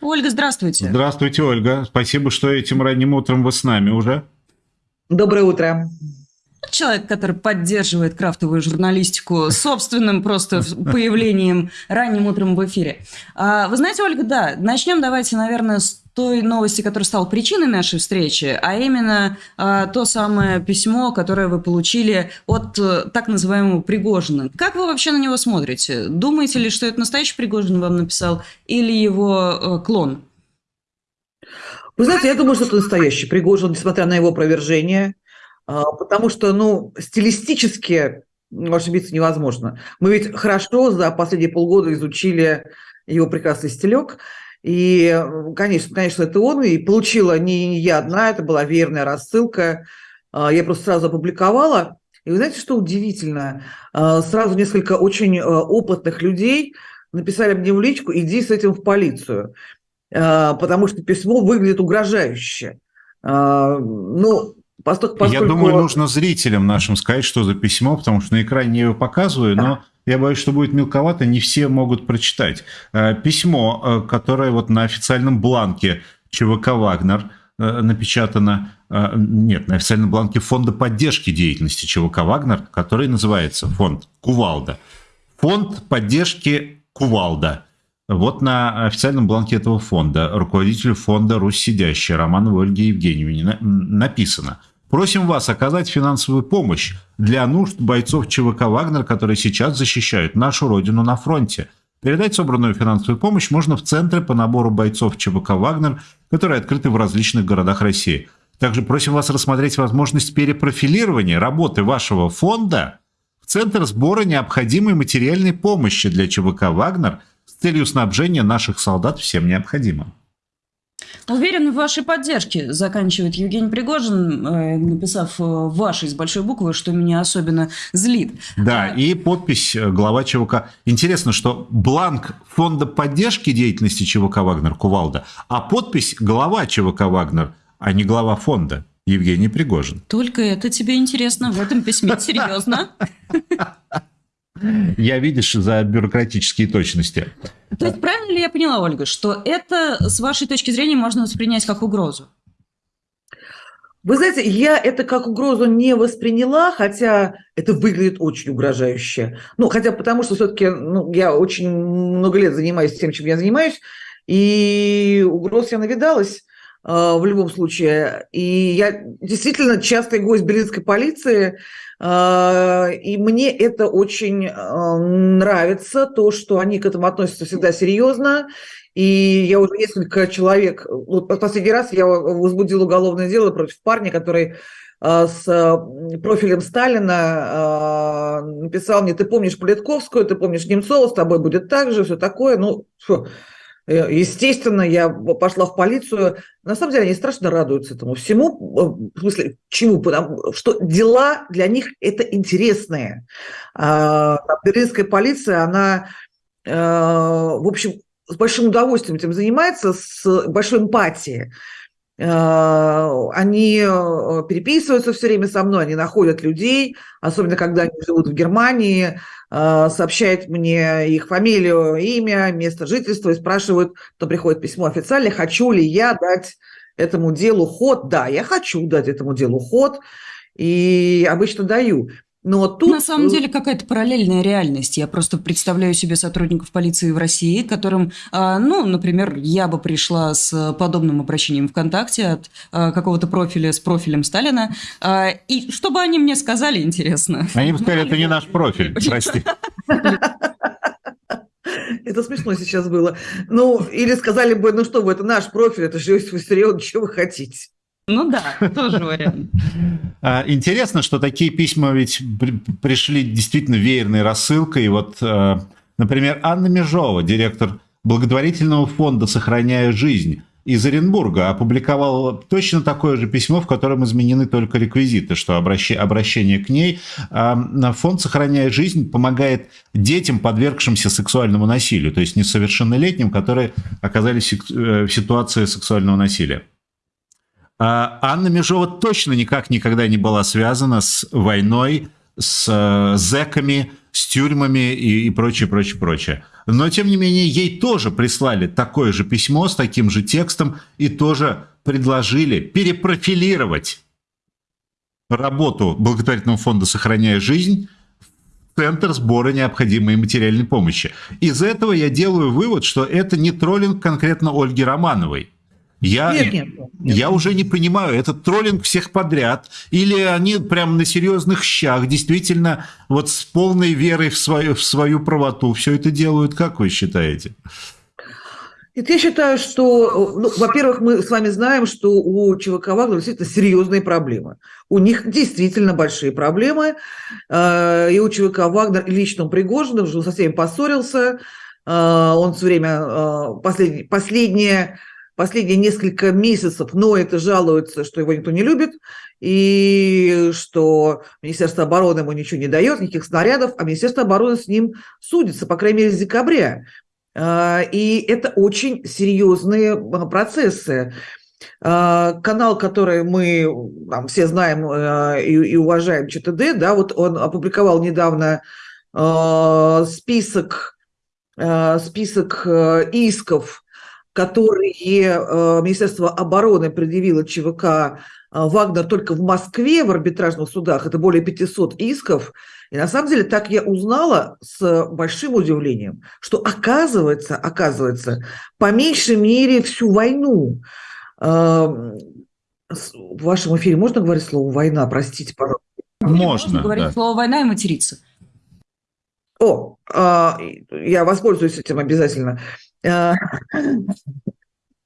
Ольга, здравствуйте. Здравствуйте, Ольга. Спасибо, что этим ранним утром вы с нами уже. Доброе утро. Человек, который поддерживает крафтовую журналистику собственным просто появлением ранним утром в эфире. А, вы знаете, Ольга, да, начнем давайте, наверное, с той новости, которая стала причиной нашей встречи, а именно а, то самое письмо, которое вы получили от а, так называемого Пригожина. Как вы вообще на него смотрите? Думаете ли, что это настоящий Пригожин вам написал или его а, клон? Вы знаете, я думаю, что это настоящий Пригожин, несмотря на его опровержение. А, потому что, ну, стилистически ошибиться невозможно. Мы ведь хорошо за последние полгода изучили его прекрасный стилек, и, конечно, конечно, это он, и получила не я одна, это была верная рассылка. А, я просто сразу опубликовала. И вы знаете, что удивительно? А, сразу несколько очень опытных людей написали мне в личку, иди с этим в полицию, потому что письмо выглядит угрожающе. Ну, Поскольку. Я думаю, нужно зрителям нашим сказать, что за письмо, потому что на экране я его показываю, но я боюсь, что будет мелковато, не все могут прочитать. Э, письмо, э, которое вот на официальном бланке ЧВК «Вагнер» э, напечатано, нет, на официальном бланке Фонда поддержки деятельности ЧВК «Вагнер», который называется фонд «Кувалда». Фонд поддержки «Кувалда». Вот на официальном бланке этого фонда руководитель фонда «Русь сидящая» Романовой Ольге Евгеньевне написано – Просим вас оказать финансовую помощь для нужд бойцов ЧВК «Вагнер», которые сейчас защищают нашу родину на фронте. Передать собранную финансовую помощь можно в центры по набору бойцов ЧВК «Вагнер», которые открыты в различных городах России. Также просим вас рассмотреть возможность перепрофилирования работы вашего фонда в Центр сбора необходимой материальной помощи для ЧВК «Вагнер» с целью снабжения наших солдат всем необходимым. Уверен в вашей поддержке, заканчивает Евгений Пригожин, э, написав э, вашей с большой буквы, что меня особенно злит. Да, а... и подпись э, глава ЧВК. Интересно, что бланк фонда поддержки деятельности ЧВК «Вагнер» Кувалда, а подпись глава ЧВК «Вагнер», а не глава фонда Евгений Пригожин. Только это тебе интересно в этом письме, серьезно? Я, видишь, за бюрократические точности. То есть правильно ли я поняла, Ольга, что это, с вашей точки зрения, можно воспринять как угрозу? Вы знаете, я это как угрозу не восприняла, хотя это выглядит очень угрожающе. Ну, хотя потому что все-таки ну, я очень много лет занимаюсь тем, чем я занимаюсь, и угроз я навидалась в любом случае. И я действительно частый гость берлинской полиции, а, и мне это очень а, нравится, то, что они к этому относятся всегда серьезно. И я уже несколько человек, вот последний раз я возбудил уголовное дело против парня, который а, с профилем Сталина написал мне, ты помнишь Политковскую, ты помнишь Немцова, с тобой будет так же, все такое. Ну, фу. Э, естественно, я пошла в полицию. На самом деле они страшно радуются этому всему. Э, в смысле, чему? Потому что дела для них это интересные. А, берлинская полиция, она, э, в общем, с большим удовольствием этим занимается, с большой эмпатией. Они переписываются все время со мной, они находят людей, особенно когда они живут в Германии, а, сообщает мне их фамилию, имя, место жительства и спрашивают, то приходит письмо официально, хочу ли я дать этому делу ход. Да, я хочу дать этому делу ход, и обычно даю. Но тут... На самом деле какая-то параллельная реальность. Я просто представляю себе сотрудников полиции в России, которым, а, ну, например, я бы пришла с подобным обращением ВКонтакте от а, какого-то профиля с профилем Сталина, а, и что бы они мне сказали, интересно. Они бы сказали, это не наш профиль, прости. Это смешно сейчас было. Ну, или сказали бы, ну что вы, это наш профиль, это же Иосиф Виссарионович, что вы хотите? Ну да, тоже вариант. А, интересно, что такие письма ведь пришли действительно веерной рассылкой. Вот, а, например, Анна Межова, директор благотворительного фонда «Сохраняя жизнь», из Оренбурга опубликовала точно такое же письмо, в котором изменены только реквизиты, что обращение к ней. А, фонд «Сохраняя жизнь» помогает детям, подвергшимся сексуальному насилию, то есть несовершеннолетним, которые оказались э, в ситуации сексуального насилия. А Анна Межова точно никак никогда не была связана с войной, с э, зэками, с тюрьмами и, и прочее, прочее, прочее. Но, тем не менее, ей тоже прислали такое же письмо с таким же текстом и тоже предложили перепрофилировать работу благотворительного фонда «Сохраняя жизнь» в Центр сбора необходимой материальной помощи. Из этого я делаю вывод, что это не троллинг конкретно Ольги Романовой. Я, нет, нет, нет. я уже не понимаю, это троллинг всех подряд, или они прям на серьезных щах, действительно, вот с полной верой в свою, в свою правоту все это делают, как вы считаете? Нет, я считаю, что, ну, во-первых, мы с вами знаем, что у ЧВК Вагнер действительно серьезные проблемы. У них действительно большие проблемы. Э, и у ЧВК Вагнер и лично Пригожин уже со всеми поссорился. Э, он все время, э, последнее, последнее последние несколько месяцев но это жалуется, что его никто не любит, и что Министерство обороны ему ничего не дает, никаких снарядов, а Министерство обороны с ним судится, по крайней мере, с декабря. А, и это очень серьезные а, процессы. А, канал, который мы там, все знаем и, и уважаем, ЧТД, да, вот он опубликовал недавно список, список исков которые э, Министерство обороны предъявило ЧВК э, Вагнер только в Москве в арбитражных судах, это более 500 исков. И на самом деле так я узнала с большим удивлением, что оказывается, оказывается, по меньшей мере всю войну эм, в вашем эфире можно говорить слово «война», простите, пожалуйста? Можно, можно говорить да. слово «война» и материться. О, я воспользуюсь этим обязательно. Э,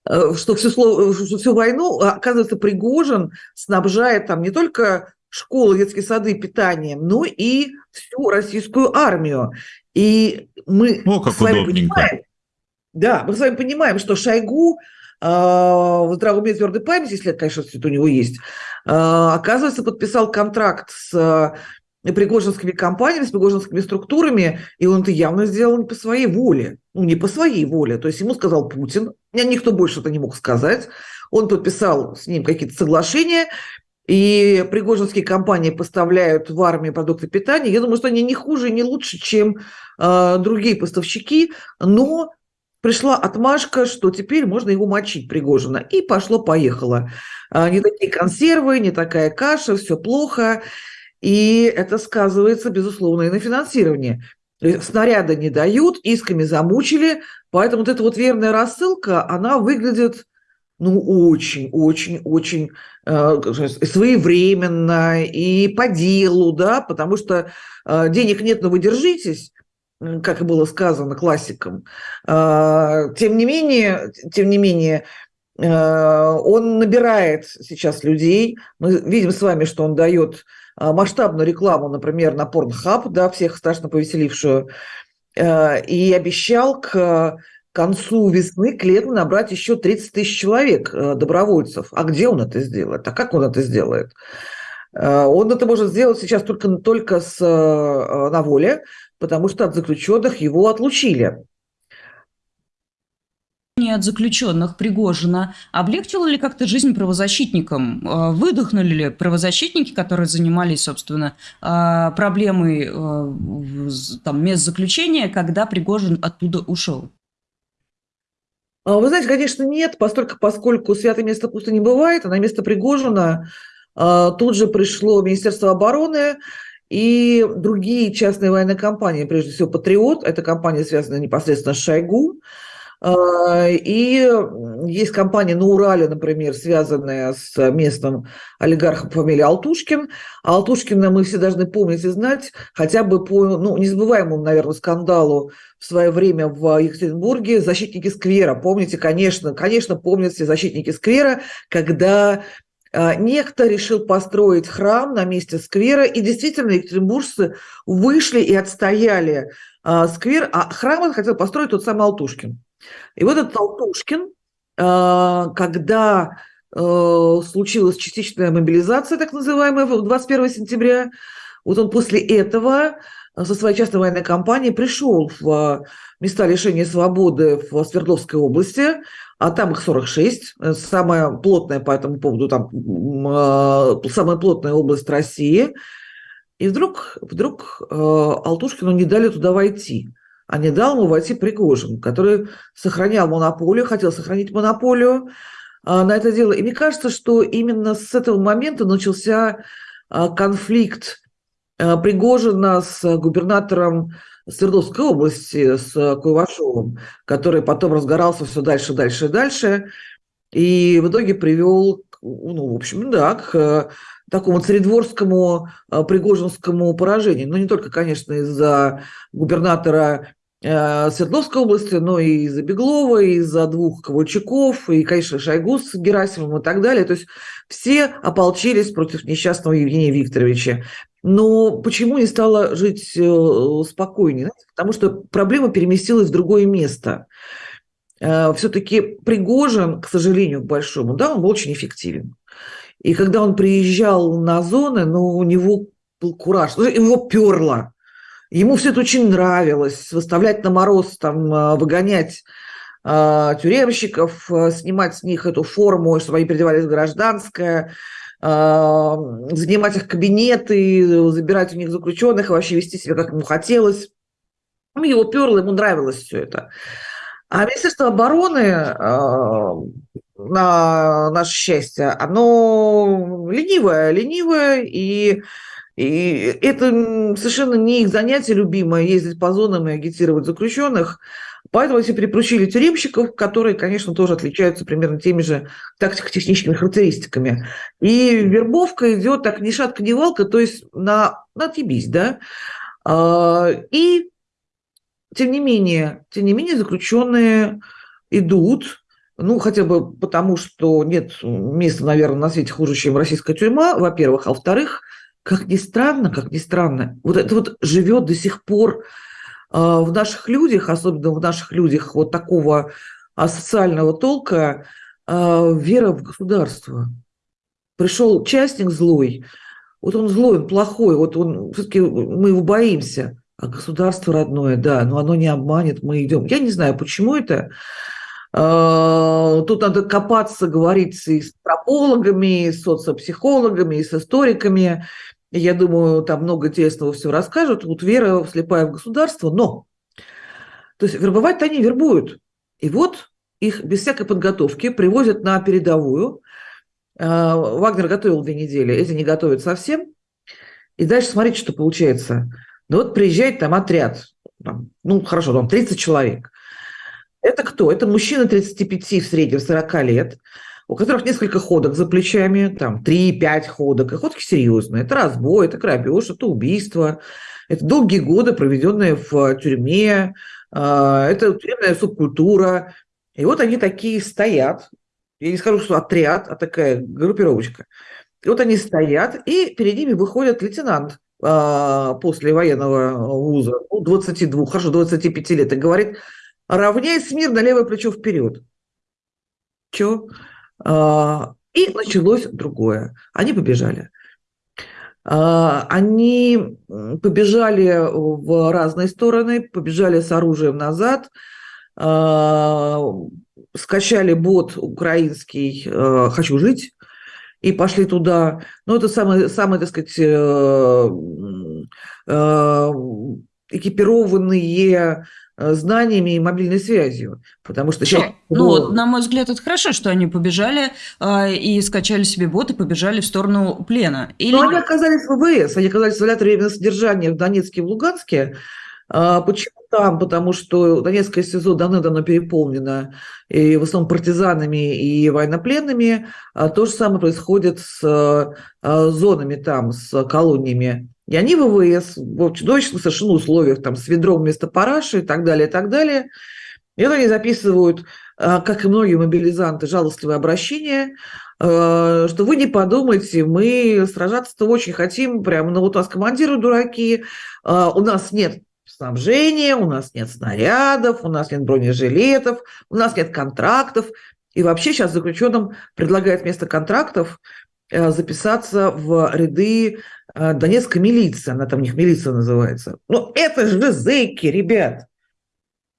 э, что всю, слово, всю войну, оказывается, Пригожин снабжает там не только школы, детские сады питанием, но и всю российскую армию. И мы О, как с вами удобненько. понимаем, да, мы с вами понимаем, что Шойгу э, в здравом уме твердой памяти, если, конечно, это у него есть, э, оказывается, подписал контракт с пригожинскими компаниями, с пригожинскими структурами, и он это явно сделал не по своей воле. Ну, не по своей воле. То есть ему сказал Путин, никто больше это не мог сказать. Он подписал с ним какие-то соглашения, и пригожинские компании поставляют в армию продукты питания. Я думаю, что они не хуже не лучше, чем э, другие поставщики, но пришла отмашка, что теперь можно его мочить Пригожина. И пошло-поехало. Э, не такие консервы, не такая каша, все плохо. И это сказывается, безусловно, и на финансировании. Снаряды не дают, исками замучили, поэтому вот эта вот верная рассылка, она выглядит ну, очень, очень, очень э, своевременно и по делу, да, потому что э, денег нет, но вы держитесь, как и было сказано классиком. Э, тем не менее, тем не менее, он набирает сейчас людей. Мы видим с вами, что он дает а, масштабную рекламу, например, на Pornhub, да, всех страшно повеселившую, э, и обещал к концу весны, к лету набрать еще 30 тысяч человек, э, добровольцев. А где он это сделает? А как он это сделает? Э, он это может сделать сейчас только, только с, на воле, потому что от заключенных его отлучили от заключенных Пригожина облегчило ли как-то жизнь правозащитникам? А, выдохнули ли правозащитники, которые занимались, собственно, а, проблемой а, там, мест заключения, когда Пригожин оттуда ушел? Вы знаете, конечно, нет, поскольку, поскольку святое место пусто не бывает, а на место Пригожина тут же пришло Министерство обороны и другие частные военные компании, прежде всего «Патриот», это компания, связанная непосредственно с Шойгу, а, и есть компания на Урале, например, связанная с местным олигархом по фамилии Алтушкин. А Алтушкина мы все должны помнить и знать, хотя бы по ну, незабываемому, наверное, скандалу в свое время в Екатеринбурге «Защитники сквера». Помните, конечно, конечно, помните «Защитники сквера», когда а, Некто решил построить храм на месте сквера, и действительно екатеринбуржцы вышли и отстояли а, сквер, а храм хотел построить тот самый Алтушкин. И вот этот Алтушкин, э, когда э, случилась частичная мобилизация, так называемая, 21 сентября, вот он после этого э, со своей частной военной компанией пришел в места лишения свободы в Свердловской области, а там их 46, самая плотная по этому поводу, там самая плотная область России. И вдруг, вдруг э, Алтушкину не дали туда войти. А не дал ему войти Пригожин, который сохранял монополию, хотел сохранить монополию э, на это дело. И мне кажется, что именно с этого момента начался э, конфликт э, Пригожина с губернатором Свердловской области, с Куйвашовым, который потом разгорался все дальше, дальше и дальше. И в итоге привел, ну, в общем, да, к такому царедворскому а, пригожинскому поражению. Ну, не только, конечно, из-за губернатора э, Свердловской области, но и из-за Беглова, и из-за двух Ковальчуков, и, конечно, Шойгу с Герасимовым и так далее. То есть все ополчились против несчастного Евгения Викторовича. Но почему не стало жить э, спокойнее? Потому что проблема переместилась в другое место. Э, Все-таки Пригожин, к сожалению, к большому, да, он был очень эффективен. И когда он приезжал на зоны, ну, у него был кураж, ну, его перло. Ему все это очень нравилось, выставлять на мороз, там, а, выгонять э, тюремщиков, а, снимать с них эту форму, чтобы они переодевались в гражданское, э, занимать их кабинеты, забирать у них заключенных, вообще вести себя, как ему хотелось. Его перло, ему нравилось все это. А Министерство обороны на наше счастье, оно ленивое, ленивое, и, и это совершенно не их занятие любимое, ездить по зонам и агитировать заключенных. Поэтому все припручили тюремщиков, которые, конечно, тоже отличаются примерно теми же тактико-техническими характеристиками. И вербовка идет так ни шатка, ни валка, то есть на, на отъебись, да. А, и тем не менее, тем не менее заключенные идут, ну, хотя бы потому, что нет места, наверное, на свете хуже, чем российская тюрьма, во-первых. А во-вторых, как ни странно, как ни странно, вот это вот живет до сих пор э, в наших людях, особенно в наших людях вот такого социального толка, э, вера в государство. Пришел частник злой, вот он злой, он плохой, вот он все-таки мы его боимся, а государство родное, да, но оно не обманет, мы идем. Я не знаю, почему это. Э, тут надо копаться, говорить и с антропологами, и с социопсихологами, и с историками. Я думаю, там много интересного все расскажут. Вот вера слепая в государство, но... То есть вербовать-то они вербуют. И вот их без всякой подготовки привозят на передовую. Э, Вагнер готовил две недели, эти не готовят совсем. И дальше смотрите, что получается. Ну вот приезжает там отряд, там, ну хорошо, там 30 человек. Это кто? Это мужчина 35 в среднем 40 лет, у которых несколько ходок за плечами, там 3-5 ходок, и ходки серьезные. Это разбой, это грабеж, это убийство, это долгие годы, проведенные в тюрьме, а, это тюремная субкультура. И вот они такие стоят, я не скажу, что отряд, а такая группировочка. И вот они стоят, и перед ними выходит лейтенант а, после военного вуза, ну, 22, хорошо, 25 лет, и говорит, равняй смирно левое плечо вперед. Че? А, и началось другое. Они побежали. А, они побежали в разные стороны, побежали с оружием назад, а, скачали бот украинский «Хочу жить», и пошли туда. Ну, это самые, самые так сказать, э, э, экипированные Э, знаниями и мобильной связью. Потому что сейчас... Ну, вот, на мой взгляд, это хорошо, что они побежали э, и скачали себе боты, побежали в сторону плена. Или... Но они оказались в ВВС, они оказались в изоляторе временного содержания в Донецке и в Луганске. А почему там? Потому что Донецкое СИЗО давно-давно переполнено и в основном партизанами и военнопленными. А то же самое происходит с а, зонами там, с колониями и они в ВВС в чудовищных совершенно условиях, там, с ведром вместо параши и так далее, и так далее. И вот они записывают, а, как и многие мобилизанты, жалостливые обращения, а, что вы не подумайте, мы сражаться-то очень хотим, прямо, ну вот у нас командиры дураки, у нас нет снабжения, у нас нет снарядов, у нас нет бронежилетов, у нас нет контрактов. И вообще сейчас заключенным предлагают вместо контрактов Э, записаться в ряды э, Донецкой милиции, она там у них милиция называется. Ну, это же зэки, ребят.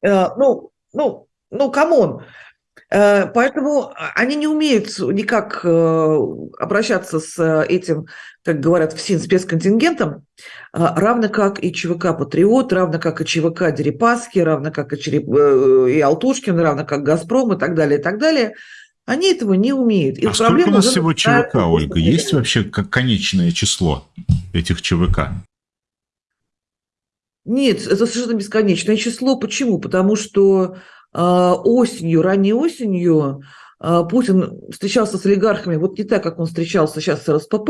Э, ну, ну, ну, come on. Э, поэтому они не умеют никак э, обращаться с этим, как говорят во ФСИН, спецконтингентом, равно как и ЧВК «Патриот», равно как и ЧВК «Дерипаски», равно как и, Череп... и Алтушкин, равно как «Газпром» и так далее, и так далее. Они этого не умеют. И а сколько у нас всего ЧВК, Ольга? Есть вообще конечное число этих ЧВК? Нет, это совершенно бесконечное число. Почему? Потому что э, осенью, ранней осенью э, Путин встречался с олигархами вот не так, как он встречался сейчас с РСПП,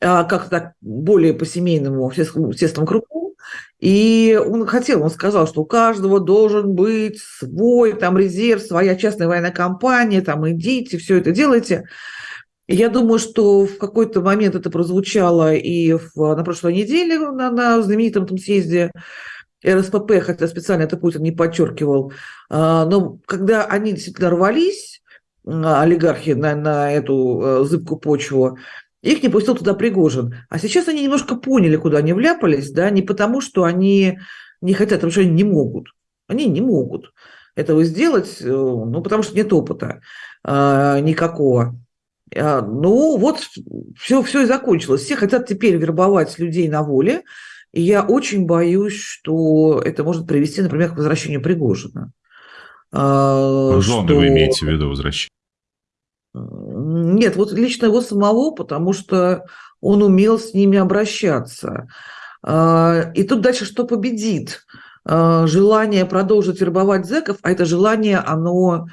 а как так более по семейному, естественному кругу. И он хотел, он сказал, что у каждого должен быть свой там резерв, своя частная военная компания, там идите, все это делайте. Я думаю, что в какой-то момент это прозвучало и в, на прошлой неделе на, на знаменитом там съезде РСПП, хотя специально это Путин не подчеркивал. А, но когда они действительно рвались, а, олигархи, на, на эту э, зыбкую почву, их не пустил туда Пригожин. А сейчас они немножко поняли, куда они вляпались, да, не потому, что они не хотят, а потому что они не могут. Они не могут этого сделать, э, ну, потому что нет опыта э, никакого. А, ну, вот все, все и закончилось. Все хотят теперь вербовать людей на воле, и я очень боюсь, что это может привести, например, к возвращению Пригожина. А, Жены что... вы имеете в виду возвращение? Нет, вот лично его самого, потому что он умел с ними обращаться. А, и тут дальше что победит? Желание продолжить вербовать зэков, а это желание, оно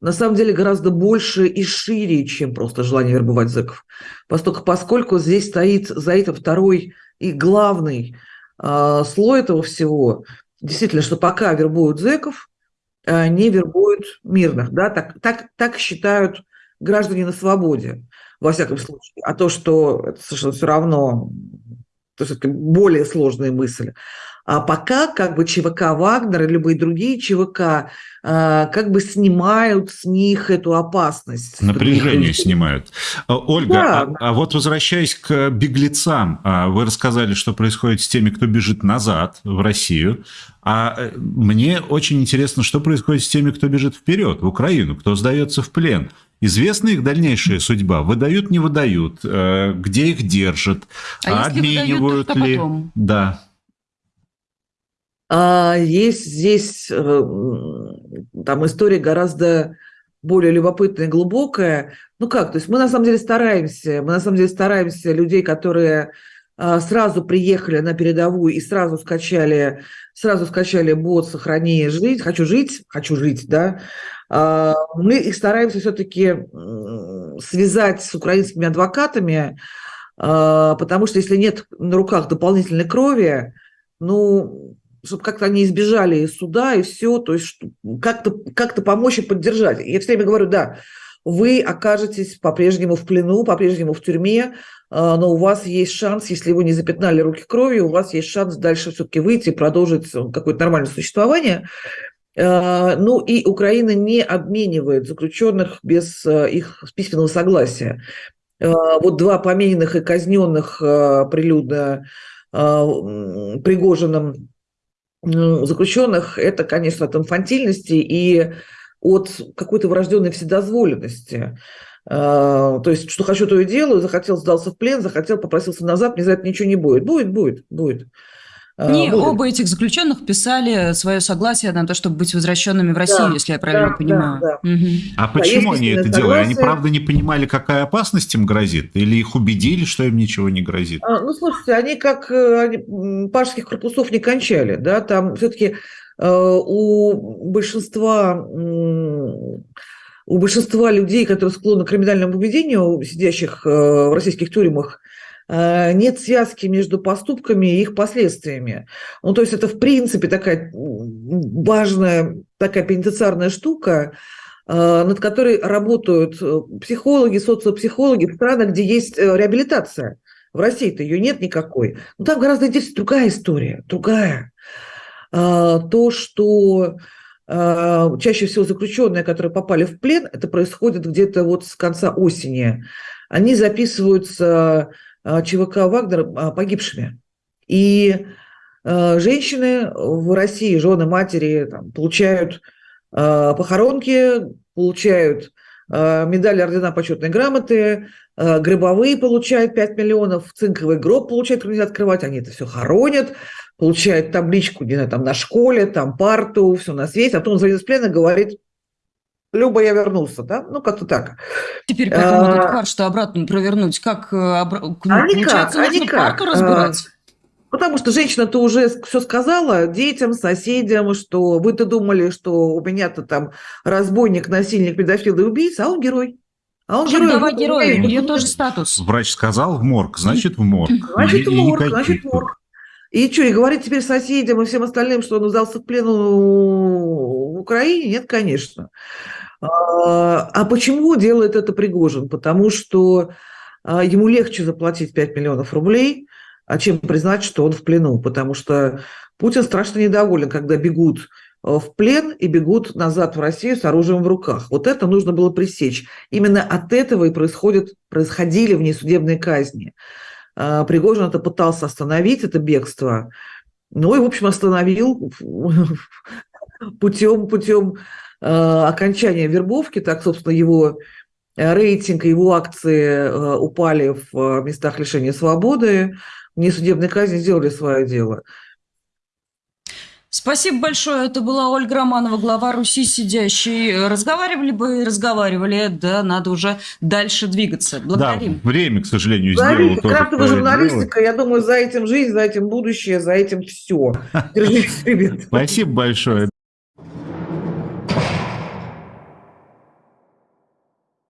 на самом деле гораздо больше и шире, чем просто желание вербовать зэков. Поскольку, поскольку здесь стоит за это второй и главный э, слой этого всего, действительно, что пока вербуют зэков, э, не вербуют мирных. Да? Так, так, так считают граждане на свободе, во всяком случае. А то, что это совершенно все равно, то есть это более сложная мысль. А пока как бы ЧВК Вагнер и любые другие ЧВК а, как бы снимают с них эту опасность. Напряжение снимают. А, Ольга, да. а, а вот возвращаясь к беглецам, а, вы рассказали, что происходит с теми, кто бежит назад в Россию. А э, мне очень интересно, что происходит с теми, кто бежит вперед, в Украину, кто сдается в плен. Известна их дальнейшая судьба? Выдают, не выдают? Э, где их держат? А обменивают выдают, ли? Потом? Да. А есть здесь э, там история гораздо более любопытная глубокая. Ну как, то есть мы на самом деле стараемся, мы на самом деле стараемся людей, которые а, сразу приехали на передовую и сразу скачали, сразу скачали бот «Сохрани жить», «Хочу жить», «Хочу жить», да, а, мы их стараемся все-таки связать с украинскими адвокатами, а, потому что если нет на руках дополнительной крови, ну, чтобы как-то они избежали из суда и все, то есть как-то как помочь и поддержать. Я все время говорю, да, вы окажетесь по-прежнему в плену, по-прежнему в тюрьме, а, но у вас есть шанс, если вы не запятнали руки кровью, у вас есть шанс дальше все-таки выйти и продолжить какое-то нормальное существование. А, ну и Украина не обменивает заключенных без а, их письменного согласия. Вот два помененных и казненных прилюдно Пригожиным заключенных, это, конечно, от инфантильности и от какой-то врожденной вседозволенности. А, то есть, что хочу, то и делаю, захотел, сдался в плен, захотел, попросился назад, мне за это ничего не будет. Будет, будет, будет. Они а, оба этих заключенных писали свое согласие на то, чтобы быть возвращенными в Россию, да, если я правильно да, понимаю. Да, да. Угу. А почему они это согласие. делали? Они правда не понимали, какая опасность им грозит? Или их убедили, что им ничего не грозит? А, ну, слушайте, они как э, они, пашских корпусов не кончали, да, там все-таки э, у большинства у большинства людей, которые склонны к криминальному поведению, сидящих э, в российских тюрьмах, Э, нет связки между поступками и их последствиями. Ну, то есть это, в принципе, такая важная такая пенитенциарная штука, э, над которой работают э, психологи, социопсихологи в странах, где есть реабилитация. В России-то ее нет никакой. Но там гораздо интереснее другая история, другая. То, что чаще всего заключенные, которые попали в плен, это происходит где-то вот с конца осени. Они записываются ЧВК Вагнер а, погибшими. И а, женщины в России, жены, матери, там, получают похоронки, получают медали, ордена, почетные грамоты, гробовые получают 5 миллионов, цинковый гроб получают, нельзя открывать, они это все хоронят, получают табличку, не знаю, там на школе, там парту, все на свете, а потом он звонит из плена говорит, Люба, я вернулся, да? Ну, как-то так. Теперь потом а... этот фарш-то обратно провернуть, как? Обра... Ну, а никак, а никак. парту разбирать? А... Потому что женщина-то уже все сказала детям, соседям, что вы-то думали, что у меня-то там разбойник, насильник, педофил и убийца, а он герой. А он герой. Давай герой, у нее тоже статус. Врач сказал в морг, значит в морг. Значит в морг, значит в морг. И что, и говорить теперь соседям и всем остальным, что он сдался в плену в Украине? Нет, конечно. А, а почему делает это Пригожин? Потому что а, ему легче заплатить 5 миллионов рублей, а чем признать, что он в плену. Потому что Путин страшно недоволен, когда бегут а, в плен и бегут назад в Россию с оружием в руках. Вот это нужно было пресечь. Именно от этого и происходят, происходили внесудебные казни. Пригожин это пытался остановить, это бегство. Ну и, в общем, остановил путем, путем Э, окончания вербовки, так, собственно, его э, рейтинг, его акции э, упали в местах лишения свободы, внесудебные казни сделали свое дело. Спасибо большое. Это была Ольга Романова, глава Руси сидящей. Разговаривали бы и разговаривали, да, надо уже дальше двигаться. Благодарим. Да, время, к сожалению, сделало то, Крафтовая журналистика, я думаю, за этим жизнь, за этим будущее, за этим все. Держитесь, ребят. Спасибо большое.